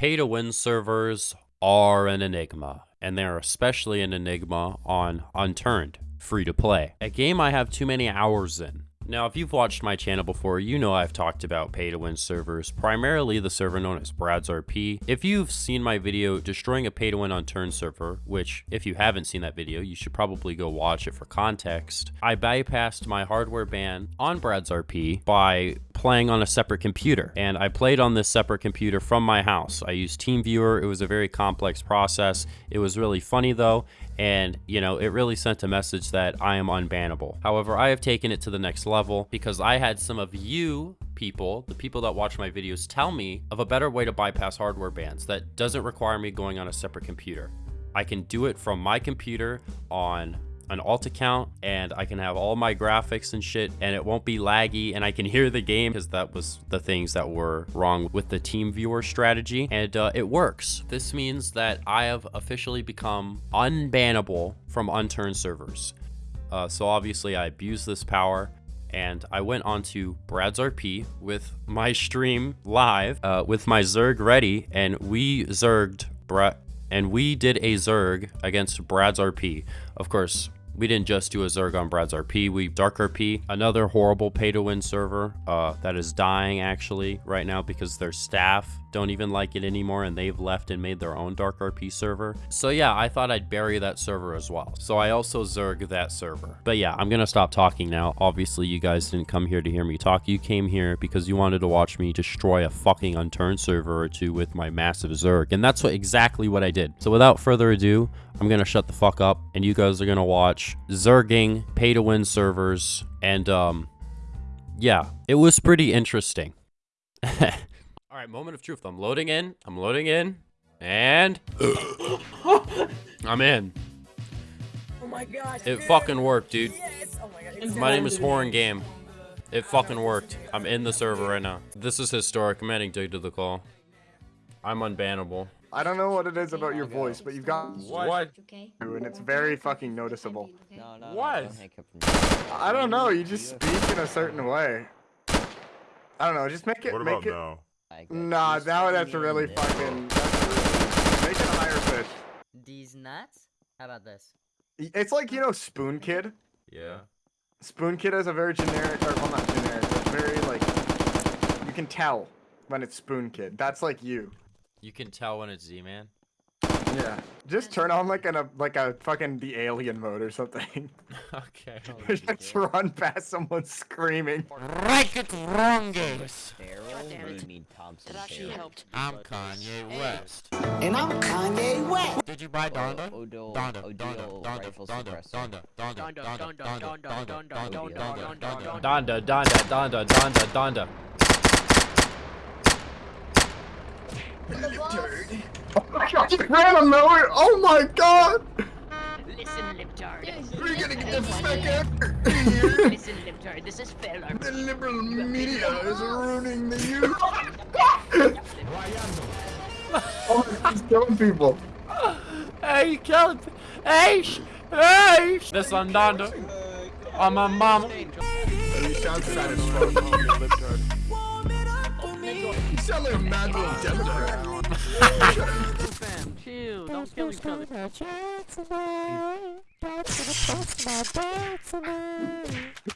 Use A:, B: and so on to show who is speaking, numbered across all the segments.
A: Pay to win servers are an enigma, and they're especially an enigma on Unturned, free to play. A game I have too many hours in. Now, if you've watched my channel before, you know I've talked about pay to win servers, primarily the server known as Brad's RP. If you've seen my video destroying a pay to win Unturned server, which if you haven't seen that video, you should probably go watch it for context, I bypassed my hardware ban on Brad's RP by playing on a separate computer. And I played on this separate computer from my house. I used TeamViewer. It was a very complex process. It was really funny though. And, you know, it really sent a message that I am unbannable. However, I have taken it to the next level because I had some of you people, the people that watch my videos, tell me of a better way to bypass hardware bans that doesn't require me going on a separate computer. I can do it from my computer on an alt account and I can have all my graphics and shit and it won't be laggy and I can hear the game because that was the things that were wrong with the team viewer strategy and uh, it works. This means that I have officially become unbannable from unturned servers. Uh, so obviously I abused this power and I went on to Brad's RP with my stream live uh, with my Zerg ready and we Zerged Brad and we did a Zerg against Brad's RP. Of course, we didn't just do a Zerg on Brad's RP, we Dark RP, another horrible pay to win server uh, that is dying actually right now because their staff don't even like it anymore and they've left and made their own Dark RP server. So yeah, I thought I'd bury that server as well. So I also Zerg that server. But yeah, I'm gonna stop talking now. Obviously you guys didn't come here to hear me talk. You came here because you wanted to watch me destroy a fucking unturned server or two with my massive Zerg. And that's what exactly what I did. So without further ado, I'm gonna shut the fuck up and you guys are gonna watch Zerging pay to win servers and um yeah, it was pretty interesting. All right, moment of truth. I'm loading in. I'm loading in. And I'm in.
B: Oh my gosh.
A: It
B: dude.
A: fucking worked, dude.
B: Yes. Oh my god.
A: My name is Horn Game. It fucking worked. I'm in the server right now. This is historic. I'm adding Dig to the call. I'm unbannable.
C: I don't know what it is about your voice, but you've got
A: What?
D: Okay.
C: and it's very fucking noticeable.
D: No,
E: no,
A: What?
E: don't hiccup from-
C: I don't know, you just speak in a certain way. I don't know, just make it
F: What
C: make
F: about
C: it
F: now?
E: I got
C: Nah,
E: you
C: now that's really fucking that's really, make it a higher pitch.
E: These nuts? How about this?
C: It's like you know Spoon Kid?
A: Yeah.
C: Spoon Kid is a very generic or well not generic, but very like you can tell when it's Spoon Kid. That's like you.
A: You can tell when it's Z-Man.
C: Yeah. Just turn on like an a like a fucking the alien mode or something.
A: okay.
C: just run past someone screaming.
A: Right it wrong, guys.
E: Feral?
B: damn
E: What do
B: it.
E: you mean Thompson
B: That actually
E: Feral?
B: helped.
A: I'm Kanye West.
G: And I'm Kanye West.
A: Did you buy Donda?
E: Odo,
A: Donda,
E: Odile
A: Donda, Donda,
E: rifle
A: Donda,
E: suppressor.
A: Donda, Donda,
B: Donda,
A: Donda,
B: Donda,
A: Donda,
B: Donda,
A: Donda,
B: Donda,
A: Donda,
B: Donda,
A: Donda,
B: Donda,
C: Oh my god, you ran nowhere! Oh my god!
B: Listen, libtard.
C: We're gonna get the fuck out here!
B: Listen, libtard. This is fair.
C: The liberal media is ruining the youth! oh he's killing people!
A: Hey, killed. Hey, hey. This on Donda. On my mama.
C: Mad little Democrat.
B: Fam, chill. Don't kill each other.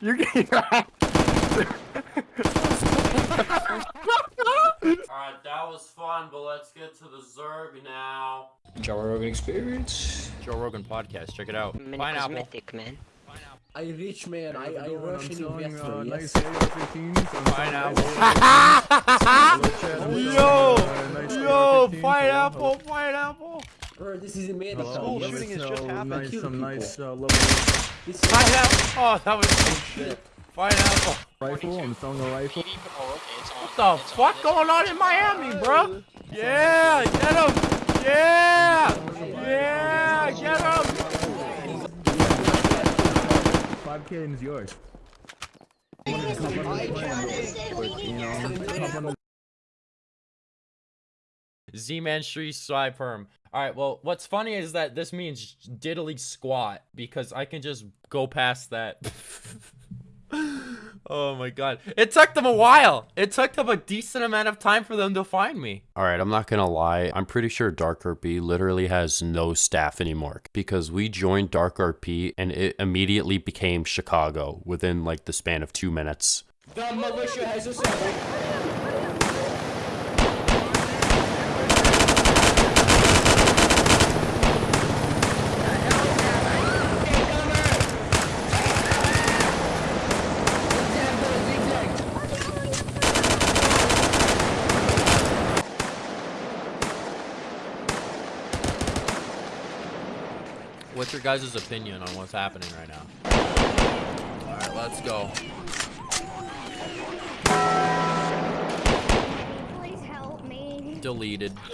C: You're getting
A: Alright, that was fun, but let's get to the Zerg now.
H: Joe Rogan Experience.
A: Joe Rogan podcast, check it out.
B: Mini
A: Pineapple.
B: cosmetic, man.
G: I rich man, I, I Russian investor, yes.
A: Pineapple. Yo! Yo! Pineapple! Pineapple!
G: Bro, this is America.
H: School
G: yes.
H: shooting has just happened.
G: Nice, some nice uh, level This
A: Pineapple! Oh, that was so shit. Pineapple.
G: rifle. I'm selling a rifle.
A: What the fuck going on in Miami, bro? Yeah, get him! Yeah! Yeah, get him!
G: 5k is yours.
A: Z-Man Street Spy Perm. Alright, well, what's funny is that this means diddly squat because I can just go past that. Oh my god. It took them a while. It took them a decent amount of time for them to find me. Alright, I'm not gonna lie. I'm pretty sure Dark RP literally has no staff anymore. Because we joined Dark RP and it immediately became Chicago within like the span of two minutes.
G: The militia has assembled.
A: What's your guys' opinion on what's happening right now? Alright, let's go.
D: Please help me.
A: Deleted.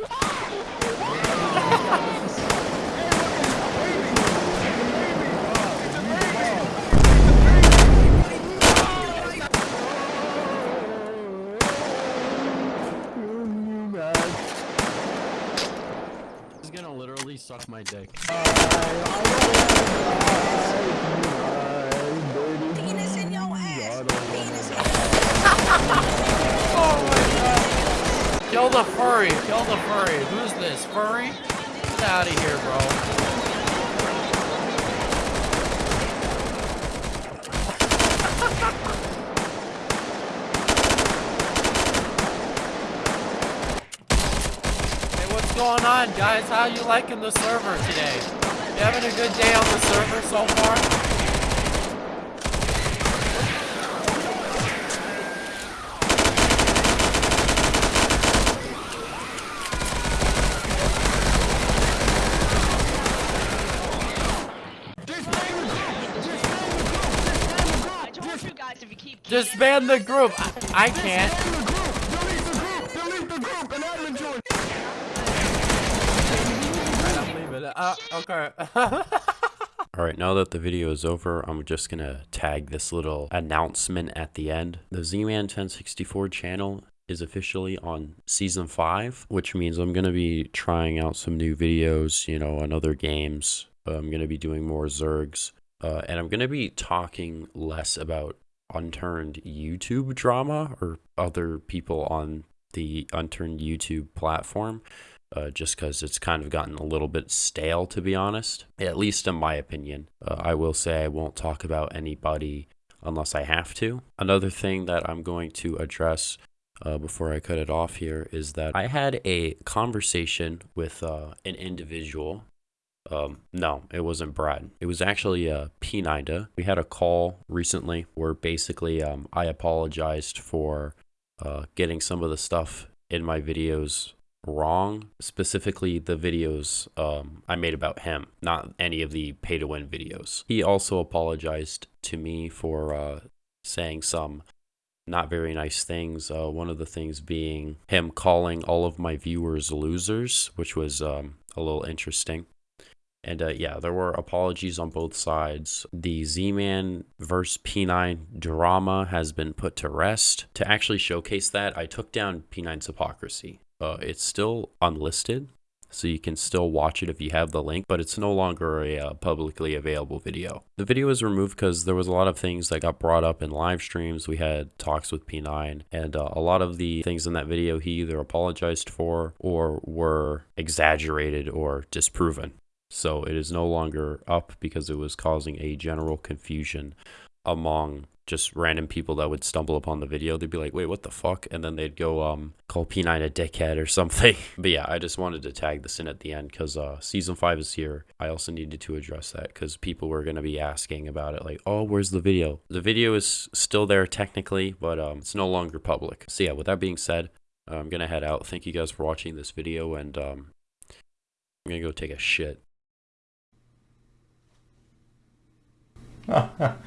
A: He's gonna suck my dick.
D: Penis in your ass. Penis
A: Kill the furry! Kill the furry! Who's this? Furry? Get out of here, bro. Hey, what's going on, guys? How you liking the server today? You having a good day on the server so far?
F: I told you guys if you keep
A: Disband the group! I, I can't. I'm leaving it. Uh, okay. Alright, now that the video is over, I'm just gonna tag this little announcement at the end. The Z-Man 1064 channel is officially on season 5, which means I'm gonna be trying out some new videos, you know, on other games. Uh, I'm gonna be doing more Zergs. Uh, and I'm gonna be talking less about unturned YouTube drama or other people on the unturned YouTube platform uh, just because it's kind of gotten a little bit stale, to be honest. At least in my opinion. Uh, I will say I won't talk about anybody unless I have to. Another thing that I'm going to address uh, before I cut it off here is that I had a conversation with uh, an individual. Um, no, it wasn't Brad. It was actually uh, P9da. We had a call recently where basically um, I apologized for uh, getting some of the stuff in my videos wrong specifically the videos um, i made about him not any of the pay to win videos he also apologized to me for uh, saying some not very nice things uh, one of the things being him calling all of my viewers losers which was um, a little interesting and uh, yeah, there were apologies on both sides. The Z Man versus P9 drama has been put to rest. To actually showcase that, I took down P9's hypocrisy. Uh, it's still unlisted, so you can still watch it if you have the link, but it's no longer a uh, publicly available video. The video was removed because there was a lot of things that got brought up in live streams. We had talks with P9, and uh, a lot of the things in that video he either apologized for or were exaggerated or disproven. So it is no longer up because it was causing a general confusion among just random people that would stumble upon the video. They'd be like, wait, what the fuck? And then they'd go um call P9 a dickhead or something. but yeah, I just wanted to tag this in at the end because uh season five is here. I also needed to address that because people were gonna be asking about it, like, oh, where's the video? The video is still there technically, but um it's no longer public. So yeah, with that being said, I'm gonna head out. Thank you guys for watching this video and um I'm gonna go take a shit.